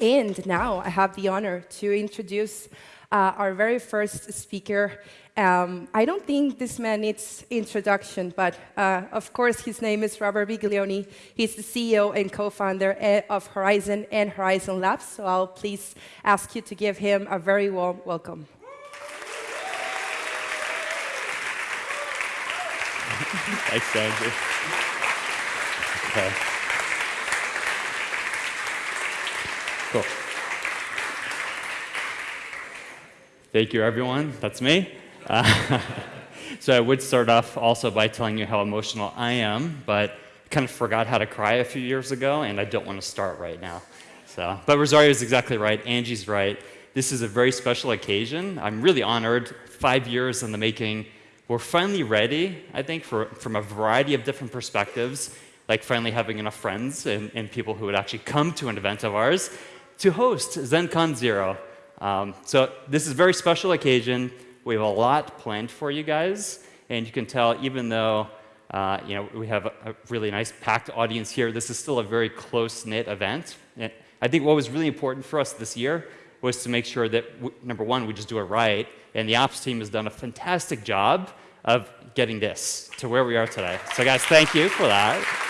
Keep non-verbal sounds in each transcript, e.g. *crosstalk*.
And now I have the honor to introduce uh, our very first speaker. Um, I don't think this man needs introduction, but uh, of course his name is Robert Viglione. He's the CEO and co-founder eh, of Horizen and Horizen Labs. So I'll please ask you to give him a very warm welcome. *laughs* Thanks, Andrew. *laughs* Okay. Cool. Thank you, everyone. That's me. Uh, *laughs* so I would start off also by telling you how emotional I am, but I kind of forgot how to cry a few years ago, and I don't want to start right now. So, but Rosario is exactly right. Angie's right. This is a very special occasion. I'm really honored. Five years in the making. We're finally ready, I think, for, from a variety of different perspectives, like finally having enough friends and, and people who would actually come to an event of ours to host ZenCon Zero. Um, so this is a very special occasion. We have a lot planned for you guys, and you can tell even though uh, you know, we have a, a, really nice packed audience here, this is still a very close-knit event. And I think what was really important for us this year was to make sure that, number one, we just do it right, and the ops team has done a fantastic job of getting this to where we are today. So guys, thank you for that.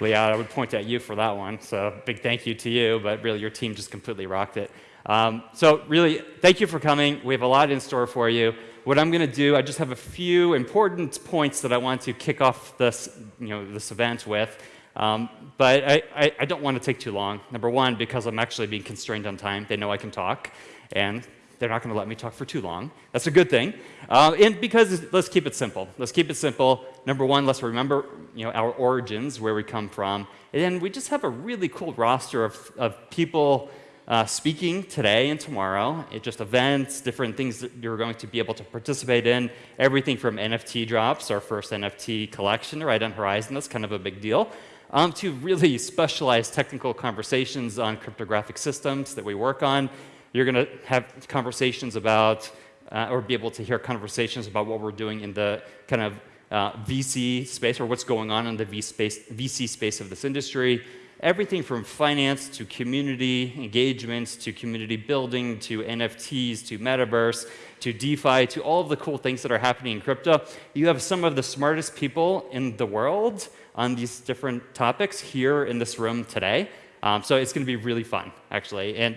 Leah, I would point at you for that one. So big thank you to you, but really your team just completely rocked it. Um, so really, thank you for coming. We have a lot in store for you. What I'm going to do, I just have a few important points that I want to kick off this, you know, this event with. Um, but I, I, I, don't want to take too long. Number one, because I'm actually being constrained on time. They know I can talk, and they're not going to let me talk for too long. That's a good thing. Uh, and because let's keep it simple. Let's keep it simple. Number one, let's remember you know, our origins, where we come from. And then we just have a really cool roster of, of people uh, speaking today and tomorrow. It just events, different things that you're going to be able to participate in. Everything from NFT drops, our first NFT collection right on Horizen. That's kind of a big deal um, to really specialized technical conversations on cryptographic systems that we work on. You're going to have conversations about, uh, or be able to hear conversations about what we're doing in the kind of uh, VC space, or what's going on in the VC space of this industry. Everything from finance to community engagements to community building to NFTs to metaverse to DeFi to all of the cool things that are happening in crypto. You have some of the smartest people in the world on these different topics here in this room today. Um, so it's going to be really fun, actually. And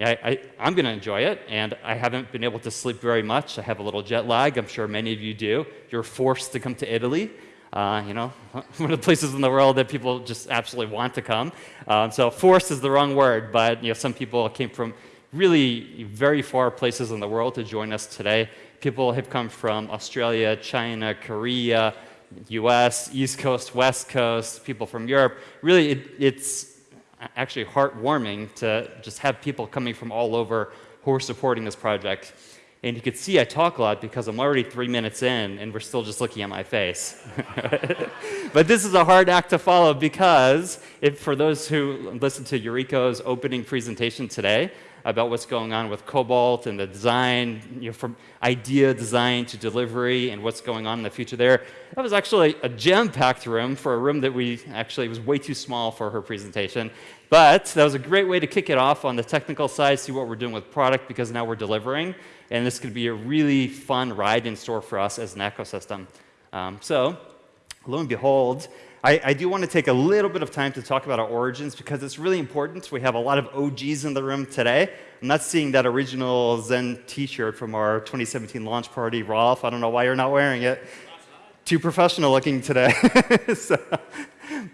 I, am going to enjoy it, and I haven't been able to sleep very much. I have a little jet lag. I'm sure many of you do. You're forced to come to Italy. Uh, you know, *laughs* one of the places in the world that people just absolutely want to come. Um, so forced is the wrong word, but you know, some people came from really very far places in the world to join us today. People have come from Australia, China, Korea, US, East Coast, West Coast, people from Europe. Really, it, it's actually heartwarming to just have people coming from all over who are supporting this project. And you can see I talk a lot because I'm already three minutes in and we're still just looking at my face. *laughs* but this is a hard act to follow because if, for those who listened to Yuriko's opening presentation today, about what's going on with Cobalt and the design, you know, from idea design to delivery and what's going on in the future there. That was actually a jam-packed room for a room that we actually was way too small for her presentation. But that was a great way to kick it off on the technical side, see what we're doing with product because now we're delivering. And this could be a really fun ride in store for us as an ecosystem. Um, so lo and behold, I, I, do want to take a little bit of time to talk about our origins because it's really important. We have a lot of OGs in the room today. I'm not seeing that original Zen t-shirt from our 2017 launch party. Rolf, I don't know why you're not wearing it. Too professional looking today. *laughs* so,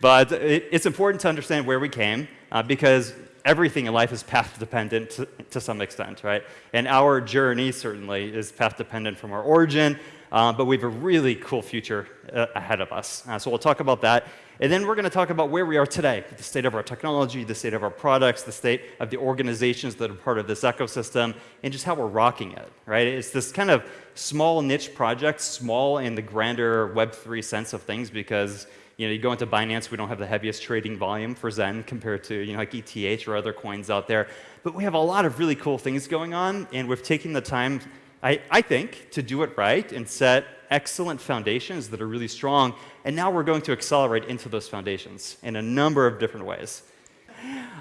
but it, it's important to understand where we came uh, because everything in life is path dependent to, to, some extent, right? And our journey certainly is path dependent from our origin uh, but we have a really cool future uh, ahead of us. Uh, so we'll talk about that. And then we're going to talk about where we are today, the state of our technology, the state of our products, the state of the organizations that are part of this ecosystem, and just how we're rocking it, right? It's this kind of small niche project, small in the grander Web3 sense of things because you know, you go into Binance, we don't have the heaviest trading volume for Zen compared to, you know, like ETH or other coins out there. But we have a lot of really cool things going on, and we've taken the time I, I think, to do it right and set excellent foundations that are really strong, and now we're going to accelerate into those foundations in a number of different ways.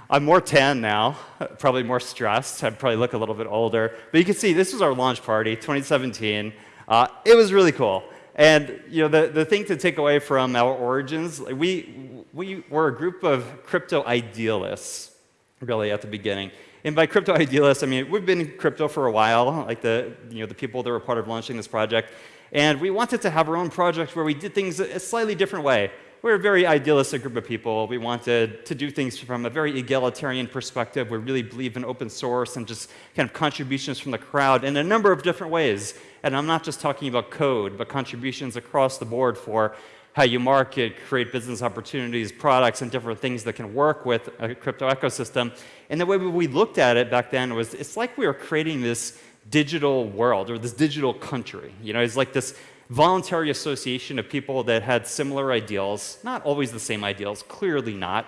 I'm more tan now, *laughs* probably more stressed. I probably look a little bit older. But you can see this was our launch party, 2017. Uh, it was really cool. And you know, the, the thing to take away from our origins, we, we were a group of crypto idealists, really, at the beginning. And by crypto idealists, I mean, we've been in crypto for a while, like the, you know, the people that were part of launching this project. And we wanted to have our own project where we did things a slightly different way. We're a very idealistic group of people. We wanted to do things from a very egalitarian perspective. We really believe in open source and just kind of contributions from the crowd in a number of different ways. And I'm not just talking about code, but contributions across the board for how you market, create business opportunities, products, and different things that can work with a crypto ecosystem. And the way we looked at it back then was it's like we were creating this digital world or this digital country. You know, it's like this voluntary association of people that had similar ideals, not always the same ideals, clearly not.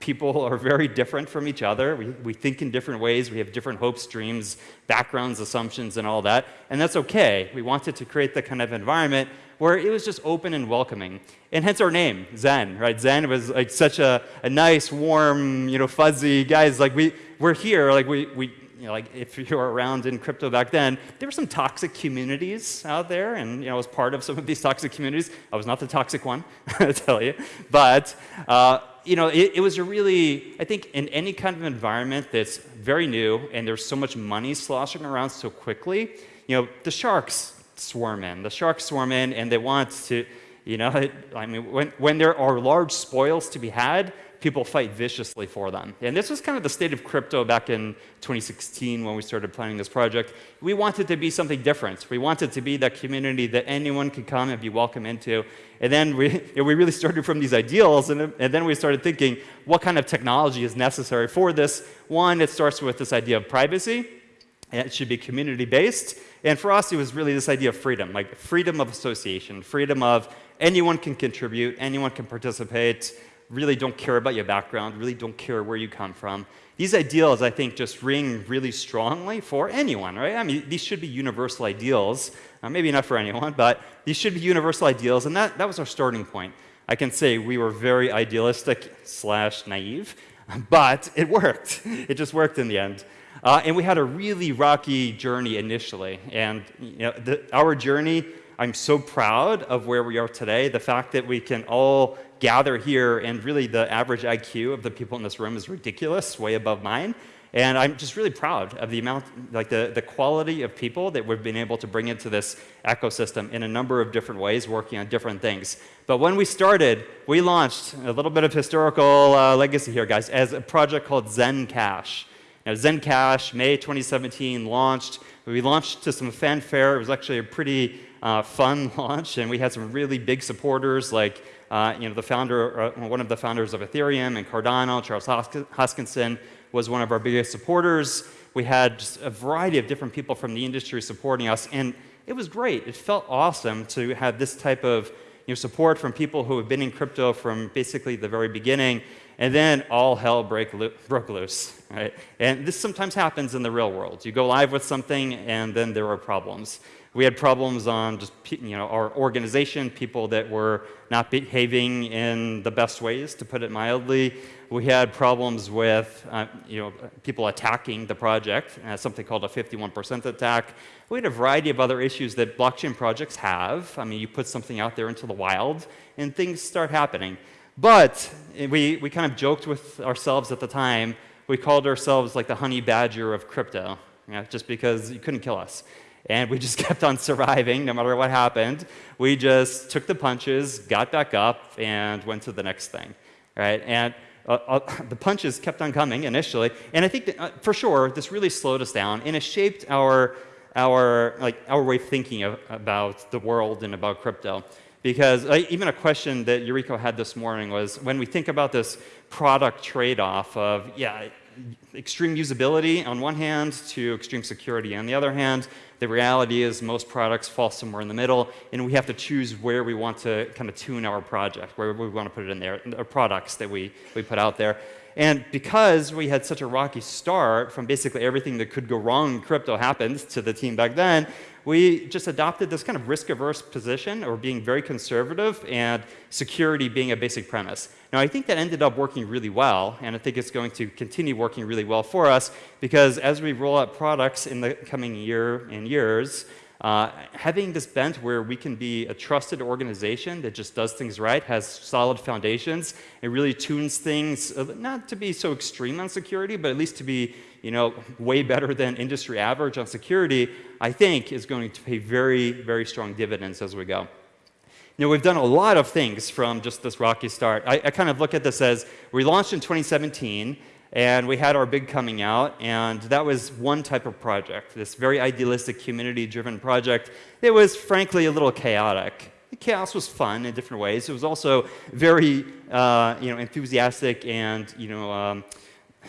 People *laughs* are very different from each other. We, we think in different ways. We have different hopes, dreams, backgrounds, assumptions, and all that. And that's okay. We wanted to create the kind of environment where it was just open and welcoming. And hence our name, Zen, right? Zen was like such a, a nice, warm, you know, fuzzy guys. Like we, we're here, like we, we you know, like if you were around in crypto back then, there were some toxic communities out there, and you know, I was part of some of these toxic communities. I was not the toxic one, *laughs* I tell you, but uh, you know, it, it, was a really, I think, in any kind of environment that's very new and there's so much money sloshing around so quickly, you know, the sharks swarm in. The sharks swarm in, and they want to, you know, *laughs* I mean, when when there are large spoils to be had, people fight viciously for them. And this was kind of the state of crypto back in 2016 when we started planning this project. We wanted to be something different. We wanted to be that community that anyone could come and be welcome into. And then we, *laughs* you know, we really started from these ideals, and, and then we started thinking, what kind of technology is necessary for this? One, it starts with this idea of privacy. And it should be community-based. And for us, it was really this idea of freedom, like freedom of association, freedom of anyone can contribute, anyone can participate, really don't care about your background, really don't care where you come from. These ideals, I think, just ring really strongly for anyone, right? I mean, these should be universal ideals. Uh, maybe not for anyone, but these should be universal ideals, and that, that was our starting point. I can say we were very idealistic slash naive, *laughs* but it worked. It just worked in the end. Uh, and we had a really rocky journey initially. And you know, the, our journey, I'm so proud of where we are today. The fact that we can all gather here, and really the average IQ of the people in this room is ridiculous, way above mine. And I'm just really proud of the amount, like the, the quality of people that we've been able to bring into this ecosystem in a number of different ways, working on different things. But when we started, we launched a little bit of historical uh, legacy here, guys, as a project called Zen Cash. Now, Zen Cash, May 2017, launched. We launched to some fanfare. It was actually a pretty uh, fun *laughs* launch, and we had some really big supporters like uh, you know, the founder, uh, one of the founders of Ethereum and Cardano, Charles Hoskinson, was one of our biggest supporters. We had a variety of different people from the industry supporting us, and it was great. It felt awesome to have this type of you know, support from people who have been in crypto from basically the very beginning, and then all hell break broke loose. Right? And this sometimes happens in the real world. You go live with something, and then there are problems. We had problems on just you know our organization, people that were not behaving in the best ways, to put it mildly. We had problems with uh, you know people attacking the project, uh, something called a 51% attack. We had a variety of other issues that blockchain projects have. I mean, you put something out there into the wild, and things start happening. But we, we kind of joked with ourselves at the time. We called ourselves like the honey badger of crypto, you know, just because you couldn't kill us. And we just *laughs* kept on surviving no matter what happened. We just took the punches, got back up, and went to the next thing. Right? And uh, uh, *laughs* the punches kept on coming initially. And I think that, uh, for sure, this really slowed us down, and it shaped our, our, like, our way of thinking of, about the world and about crypto. Because even a question that Yuriko had this morning was, when we think about this product trade-off of, yeah, extreme usability on one hand to extreme security on the other hand, the reality is most products fall somewhere in the middle, and we have to choose where we want to kind of tune our project, where we want to put it in there, the products that we, we put out there. And because we had such a rocky start from basically everything that could go wrong in crypto happened to the team back then, we just adopted this kind of risk-averse position or being very conservative and security being a basic premise. Now, I think that ended up working really well, and I think it's going to continue working really well for us because as we roll out products in the coming year and years, uh, having this bent where we can be a trusted organization that just does things right, has solid foundations, and really tunes things, uh, not to be so extreme on security, but at least to be you know, way better than industry average on security, I think is going to pay very, very strong dividends as we go. You know, we've done a lot of things from just this rocky start. I, I kind of look at this as we launched in 2017, and we had our big coming out, and that was one type of project, this very idealistic, community-driven project. It was, frankly, a little chaotic. The chaos was fun in different ways. It was also very, uh, you know, enthusiastic and, you know, um,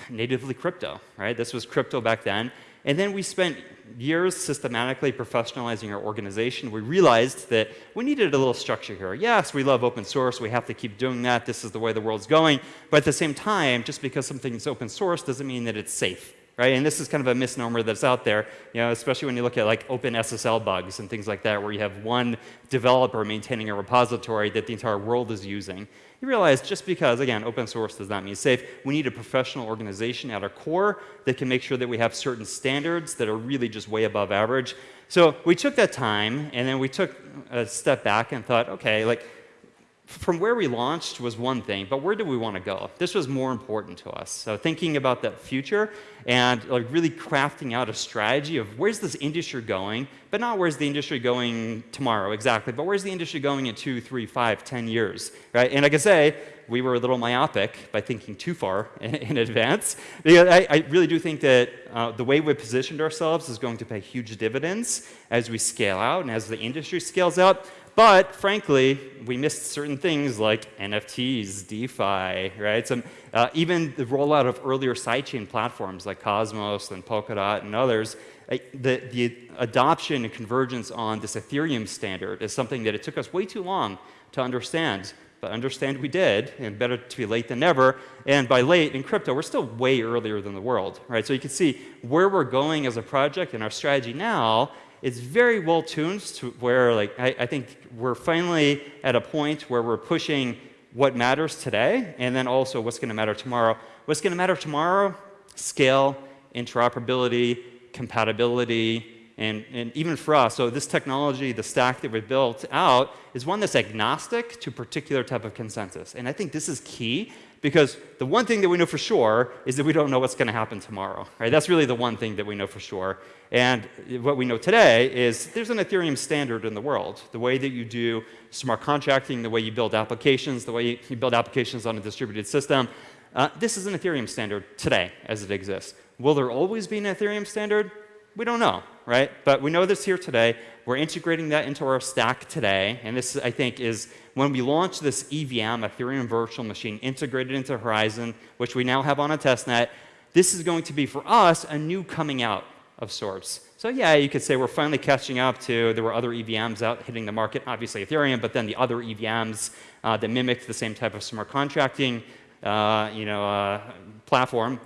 natively crypto, right? This was crypto back then. And then we spent years systematically professionalizing our organization. We realized that we needed a little structure here. Yes, we love open source. We have to keep doing that. This is the way the world's going. But at the same time, just because something's open source doesn't mean that it's safe. Right? And this is kind of a misnomer that's out there, you know, especially when you look at like open SSL bugs and things like that, where you have one developer maintaining a repository that the entire world is using you realize just because, again, open source does not mean safe, we need a professional organization at our core that can make sure that we have certain standards that are really just way above average. So we took that time, and then we took a step back and thought, OK, like, from where we launched was one thing, but where do we want to go? This was more important to us. So thinking about that future and like really crafting out a strategy of where's this industry going, but not where's the industry going tomorrow exactly, but where's the industry going in two, three, five, ten years, right? And like I say, we were a little myopic by thinking too far in, *laughs* in advance. I, I, really do think that uh, the way we positioned ourselves is going to pay huge dividends as we scale out and as the industry scales out. But frankly, we missed certain things like NFTs, DeFi, right? Some, uh, even the rollout of earlier sidechain platforms like Cosmos and Polkadot and others, uh, the, the adoption and convergence on this Ethereum standard is something that it took us way too long to understand. But understand we did, and better to be late than never. And by late in crypto, we're still way earlier than the world, right? So you can see where we're going as a project and our strategy now it's very well tuned to where like I, I, think we're finally at a point where we're pushing what matters today and then also what's going to matter tomorrow. What's going to matter tomorrow? Scale, interoperability, compatibility, and, and even for us, so this technology, the stack that we built out, is one that's agnostic to particular type of consensus. And I think this is key because the one thing that we know for sure is that we don't know what's going to happen tomorrow. Right? That's really the one thing that we know for sure. And what we know today is there's an Ethereum standard in the world. The way that you do smart contracting, the way you build applications, the way you build applications on a distributed system, uh, this is an Ethereum standard today as it exists. Will there always be an Ethereum standard? We don't know, right? But we know this here today. We're integrating that into our stack today. And this, I think, is when we launch this EVM, Ethereum Virtual Machine, integrated into Horizen, which we now have on a testnet, this is going to be, for us, a new coming out of sorts. So yeah, you could say we're finally catching up to, there were other EVMs out hitting the market, obviously Ethereum, but then the other EVMs uh, that mimicked the same type of smart contracting uh, you know, uh, platform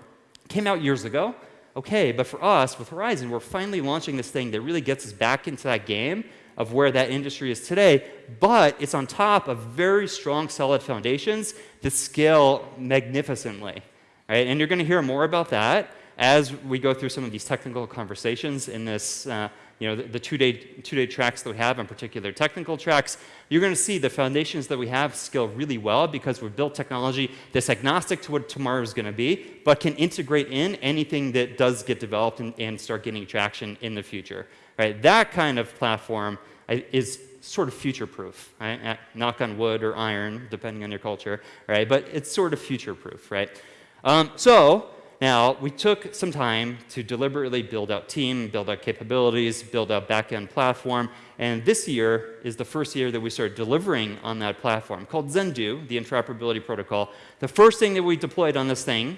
came out years ago. Okay, but for us, with Horizen, we're finally launching this thing that really gets us back into that game of where that industry is today, but it's on top of very strong, solid foundations that scale magnificently. Right? And you're going to hear more about that as we go through some of these technical conversations in this, uh, you know, the, the two-day two-day tracks that we have, in particular technical tracks, you're going to see the foundations that we have scale really well because we've built technology that's agnostic to what tomorrow is going to be, but can integrate in anything that does get developed and, and start getting traction in the future. Right? That kind of platform is sort of future-proof, right? Knock on wood or iron, depending on your culture, right? But it's sort of future-proof, right? Um, so now, we took some time to deliberately build out team, build out capabilities, build out back-end platform, and this year is the first year that we started delivering on that platform called Zendoo, the interoperability protocol. The first thing that we deployed on this thing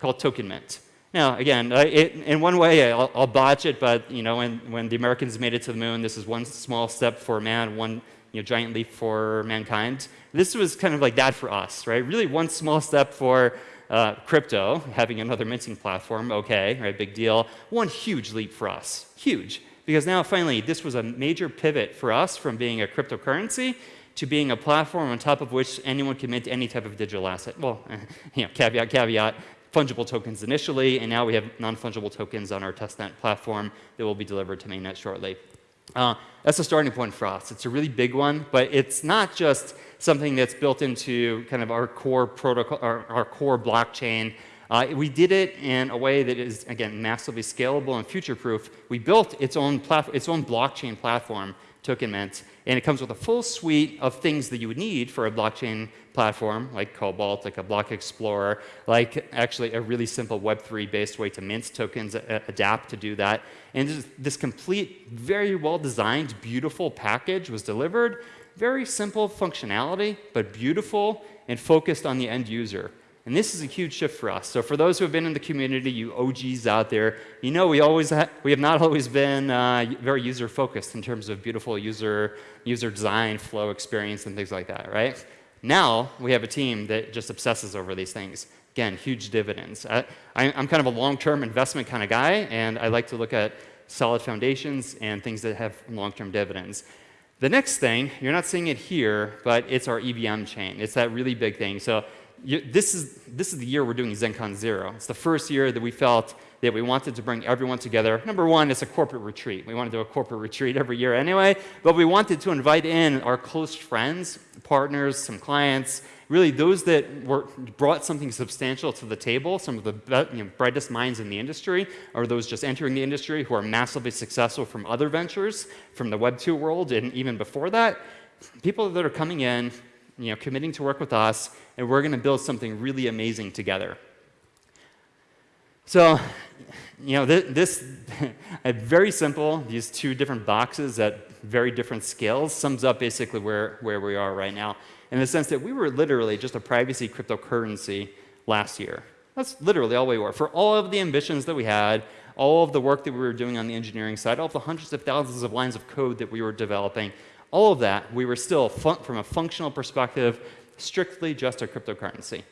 called Token Mint. Now, again, it, in one way, I'll, I'll, botch it, but you know, when, when the Americans made it to the moon, this is one small step for man, one you know, giant leap for mankind. This was kind of like that for us, right? Really one small step for uh, crypto, having another minting platform, okay, right, big deal. One huge leap for us, huge. because now finally this was a major pivot for us from being a cryptocurrency to being a platform on top of which anyone can mint any type of digital asset. Well, *laughs* you know, caveat, caveat, fungible tokens initially, and now we have non-fungible tokens on our testnet platform that will be delivered to mainnet shortly. Uh, that's a starting point for us. It's a really big one, but it's not just something that's built into kind of our core protocol, our, our core blockchain. Uh, we did it in a way that is, again, massively scalable and future-proof. We built its own, its own blockchain platform, TokenMint, and it comes with a full suite of things that you would need for a blockchain platform, like Cobalt, like a block explorer, like actually a really simple Web3-based way to mint tokens, adapt to do that. And this, this complete, very well-designed, beautiful package was delivered. Very simple functionality, but beautiful and focused on the end user. And this is a huge shift for us. So for those who have been in the community, you OGs out there, you know we, always we have not *laughs* always been uh, very user-focused in terms of beautiful user, user design, flow experience, and things like that, right? Now we have a team that just obsesses over these things. Again, huge dividends. I, am kind of a long-term investment kind of guy, and I like to look at solid foundations and things that have long-term dividends. The next thing, you're not seeing it here, but it's our EVM chain. It's that really big thing. So this, is, this is the year we're doing ZenCon Zero. It's the first year that we felt that we wanted to bring everyone together. Number one, it's a corporate retreat. We want to do a corporate retreat every year anyway, but we wanted to invite in our close friends, partners, some clients, really those that were, brought something substantial to the table, some of the you know, brightest minds in the industry, or those just entering the industry who are massively successful from other ventures, from the Web 2 world, and even before that. People that are coming in, you know, committing to work with us, and we're going to build something really amazing together. So, you know, this, *laughs* this very simple, these two different boxes at very different scales sums up basically where, where we are right now in the sense that we were literally just a privacy cryptocurrency last year. That's literally all we were. For all of the ambitions that we had, all of the work that we were doing on the engineering side, all of the hundreds of thousands of lines of code that we were developing, all of that, we were still, from a functional perspective, strictly just a cryptocurrency.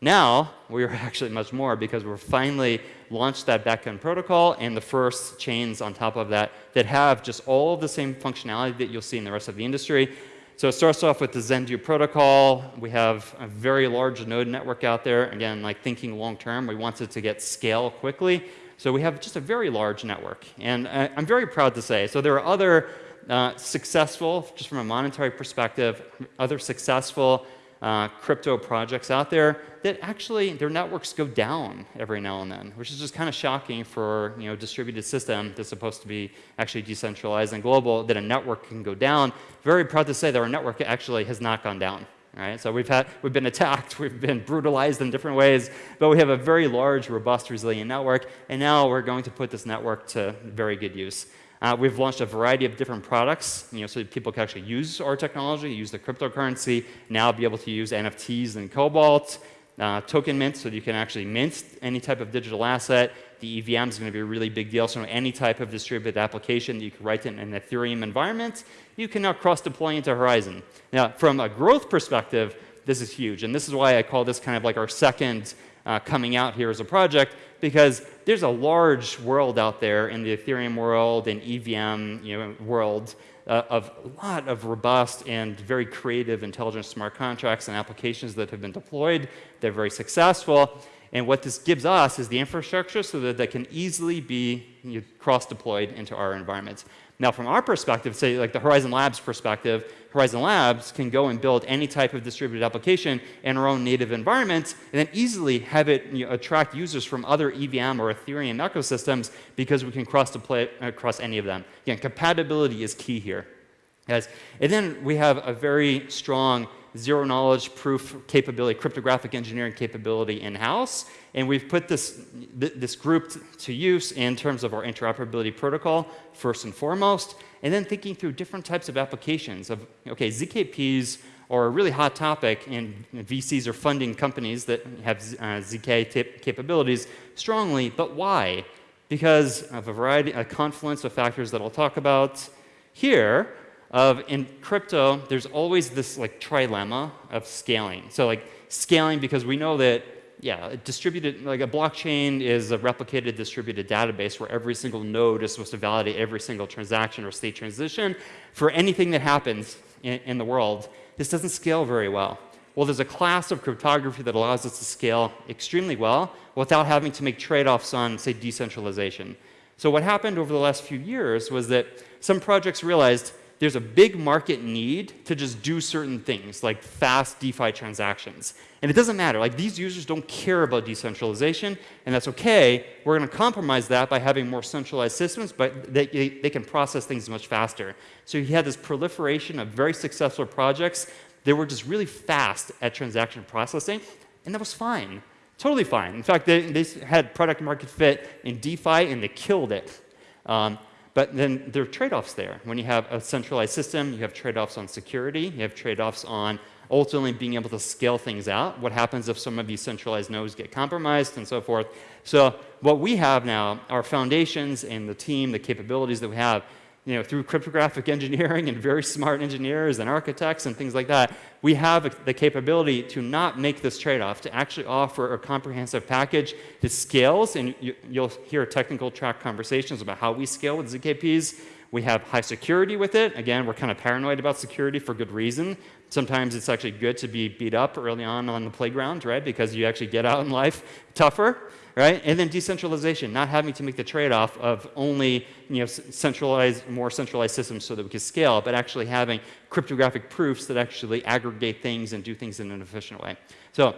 Now, we are *laughs* actually much more because we're finally launched that backend protocol and the first chains on top of that that have just all of the same functionality that you'll see in the rest of the industry. So it starts off with the Zendoo protocol. We have a very large node network out there. Again, like thinking long term, we wanted to get scale quickly. So we have just a very large network. And uh, I'm very proud to say, so there are other uh, successful, just from a monetary perspective, other successful uh, crypto projects out there that actually their networks go down every now and then, which is just kind of shocking for you know distributed system that's supposed to be actually decentralized and global, that a network can go down. Very proud to say that our network actually has not gone down. Right? So we've, had, we've been attacked, *laughs* we've been brutalized in different ways, but we have a very large, robust, resilient network, and now we're going to put this network to very good use. Uh, we've launched a variety of different products, you know, so people can actually use our technology, use the cryptocurrency, now be able to use NFTs and Cobalt, uh, token mint, so you can actually mint any type of digital asset. The EVM is going to be a really big deal, so any type of distributed application that you can write in an Ethereum environment, you can now cross-deploy into Horizen. Now, from a growth perspective, this is huge, and this is why I call this kind of like our second uh, coming out here as a project, because there's a large world out there in the Ethereum world and EVM you know, world uh, of a lot of robust and very creative, intelligent smart contracts and applications that have been deployed. They're very successful. And what this gives us is the infrastructure so that they can easily be you know, cross-deployed into our environments. Now, from our perspective, say like the Horizen Labs perspective, Horizen Labs can go and build any type of distributed application in our own native environment and then easily have it you know, attract users from other EVM or Ethereum ecosystems because we can cross deploy across any of them. Again, compatibility is key here. And then we have a very strong zero knowledge proof capability, cryptographic engineering capability in-house. And we've put this, th this group to use in terms of our interoperability protocol, first and foremost, and then thinking through different types of applications of, okay, ZKPs are a really hot topic, and VCs are funding companies that have uh, ZK capabilities strongly, but why? Because of a variety, a confluence of factors that I'll talk about here, of in crypto, there's always this like trilemma of scaling. So like scaling because we know that yeah, a distributed, like a blockchain is a replicated distributed database where every single node is supposed to validate every single transaction or state transition for anything that happens in, in the world. This doesn't scale very well. Well, there's a class of cryptography that allows us to scale extremely well without having to make trade-offs on, say, decentralization. So what happened over the last few years was that some projects realized there's a big market need to just do certain things, like fast DeFi transactions. And it doesn't matter. Like, these users don't care about decentralization, and that's OK. We're going to compromise that by having more centralized systems, but they, they can process things much faster. So you had this proliferation of very successful projects that were just really fast at transaction processing, and that was fine. Totally fine. In fact, they, they had product market fit in DeFi, and they killed it. Um, but then there are trade-offs there. When you have a centralized system, you have trade-offs on security, you have trade-offs on ultimately being able to scale things out. What happens if some of these centralized nodes get compromised and so forth. So what we have now, our foundations and the team, the capabilities that we have, you know, through cryptographic engineering and very smart engineers and architects and things like that, we have the capability to not make this trade-off, to actually offer a comprehensive package that scales, and you, will hear technical track conversations about how we scale with ZKPs. We have high security with it. Again, we're kind of paranoid about security for good reason. Sometimes it's actually good to be beat up early on on the playground, right? Because you actually get out in life tougher right? And then decentralization, not having to make the trade-off of only you know, centralized, more centralized systems so that we can scale, but actually having cryptographic proofs that actually aggregate things and do things in an efficient way. So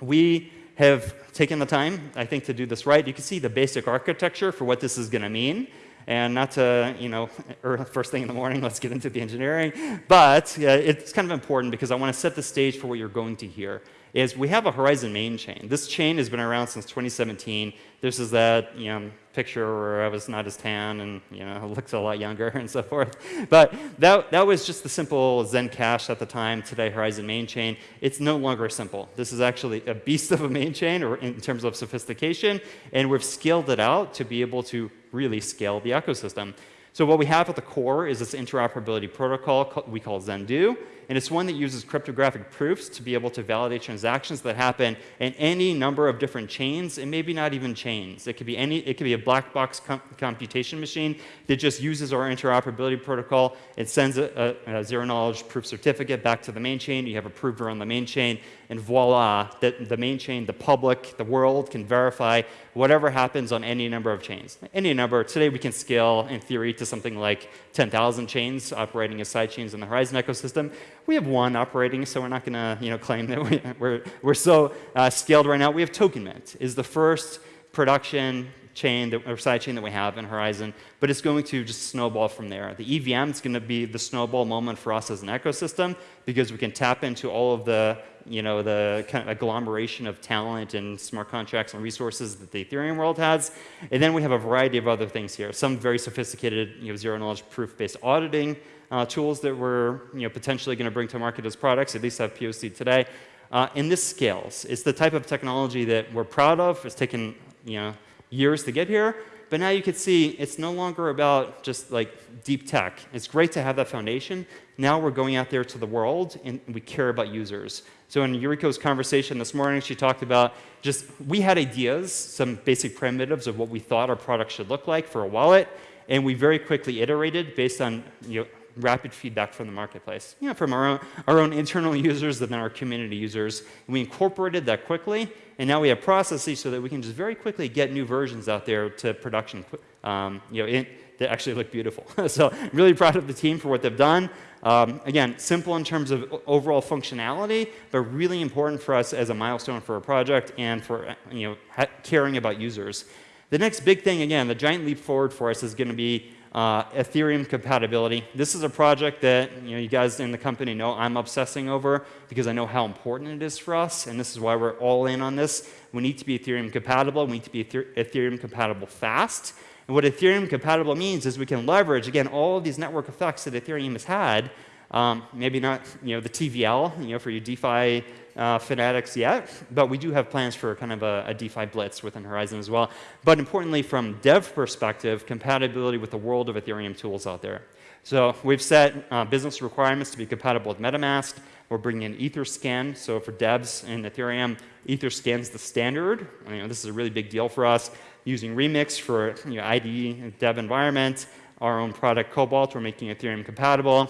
we have taken the time, I think, to do this right. You can see the basic architecture for what this is going to mean. And not to, you know, *laughs* er, first thing in the morning, let's get into the engineering. But it's kind of important because I want to set the stage for what you're going to hear is we have a Horizen main chain. This chain has been around since 2017. This is that you know, picture where I was not as tan and you know, *laughs* looked a lot younger and so forth. But that, that was just the simple Zen Cash at the time, today Horizen main chain. It's no longer simple. This is actually a beast of a main chain or in terms of sophistication, and we've scaled it out to be able to really scale the ecosystem. So what we have at the core is this interoperability protocol we call Zendoo. And it's one that uses cryptographic proofs to be able to validate transactions that happen in any number of different chains, and maybe not even chains. It could be any, it could be a black box com computation machine that just uses our interoperability protocol. It sends a, a, a, zero knowledge proof certificate back to the main chain. You have a prover on the main chain, and voila, that the main chain, the public, the world can verify whatever happens on any number of chains. Any number. Today we can scale, in theory, to something like 10,000 chains operating as side chains in the Horizen ecosystem. We have one operating, so we're not going to you know, claim that we, *laughs* we're, we're so uh, scaled right now. We have TokenMint is the first production chain that, or side chain that we have in Horizen, but it's going to just snowball from there. The EVM is going to be the snowball moment for us as an ecosystem because we can tap into all of the, you know, the kind of agglomeration of talent and smart contracts and resources that the Ethereum world has. And then we have a variety of other things here. Some very sophisticated, you know, zero knowledge proof-based auditing uh, tools that we're, you know, potentially going to bring to market as products, at least have POC today. Uh, and this scales. It's the type of technology that we're proud of. It's taken, you know, years to get here. But now you can see it's no longer about just like deep tech. It's great to have that foundation. Now we're going out there to the world and we care about users. So in Yuriko's conversation this morning, she talked about just we had ideas, some basic primitives of what we thought our product should look like for a wallet. And we very quickly iterated based on you know, rapid feedback from the marketplace, know, from our own, our own internal *laughs* users and then our community users. We incorporated that quickly, and now we have processes so that we can just very quickly get new versions out there to production, um, you know, in, that actually look beautiful. *laughs* so I'm really proud of the team for what they've done. Um, again, simple in terms of overall functionality, but really important for us as a milestone for a project and for you know, caring about users. The next big thing, again, the giant leap forward for us is going to be uh, Ethereum compatibility. This is a project that you, know, you guys in the company know I'm obsessing over because I know how important it is for us, and this is why we're all in on this. We need to be Ethereum compatible. We need to be Ethereum compatible fast. And what Ethereum compatible means is we can leverage, again, all of these network effects that Ethereum has had. Um, maybe not you know, the TVL you know, for your DeFi uh, fanatics yet, but we do have plans for kind of a, a, DeFi blitz within Horizen as well. But importantly, from dev perspective, compatibility with the world of Ethereum tools out there. So we've set uh, business requirements to be compatible with MetaMask, We're bringing in Etherscan. So for devs in Ethereum, Etherscan's the standard. I mean, this is a really big deal for us. Using Remix for you know, IDE dev environment, our own product Cobalt, we're making Ethereum compatible.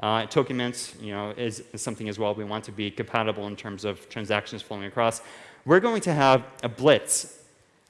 Uh, token you know, is, is, something as well. We want to be compatible in terms of transactions flowing across. We're going to have a blitz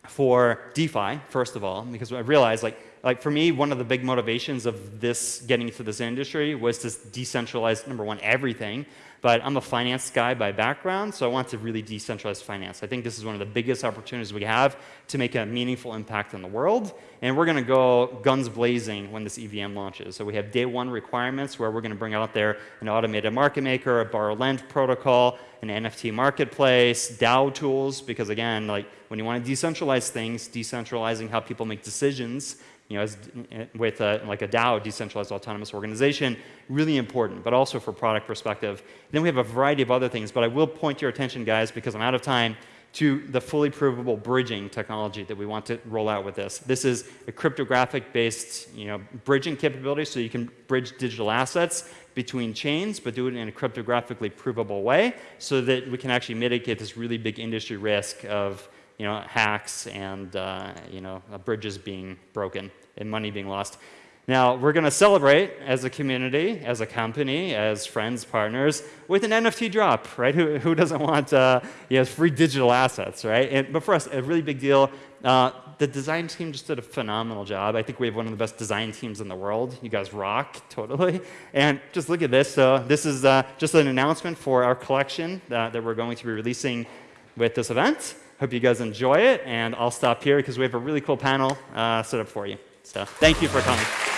for DeFi, first of all, because I realized, like, like for me, one of the big motivations of this getting into this industry was to decentralize, number one, everything. But I'm a finance guy by background, so I want to really decentralize finance. I think this is one of the biggest opportunities we have to make a meaningful impact in the world. And we're going to go guns blazing when this EVM launches. So we have day one requirements where we're going to bring out there an automated market maker, a borrow lend protocol, an NFT marketplace, DAO tools, because again, like when you want to decentralize things, decentralizing how people make decisions you know, as, with a, like a DAO, decentralized autonomous organization, really important, but also for product perspective. Then we have a variety of other things, but I will point your attention, guys, because I'm out of time, to the fully provable bridging technology that we want to roll out with this. This is a cryptographic-based you know, bridging capability, so you can bridge digital assets between chains, but do it in a cryptographically provable way so that we can actually mitigate this really big industry risk of you know, hacks and uh, you know, bridges being broken and money being lost. Now, we're going to celebrate as a community, as a company, as friends, partners, with an NFT drop, right? Who, who doesn't want uh, you know, free digital assets, right? And, but for us, a really big deal. Uh, the design team just did a phenomenal job. I think we have one of the best design teams in the world. You guys rock, totally. And just look at this. So this is uh, just an announcement for our collection that, that we're going to be releasing with this event. Hope you guys enjoy it, and I'll stop here because we have a really cool panel uh, set up for you. So thank you for coming.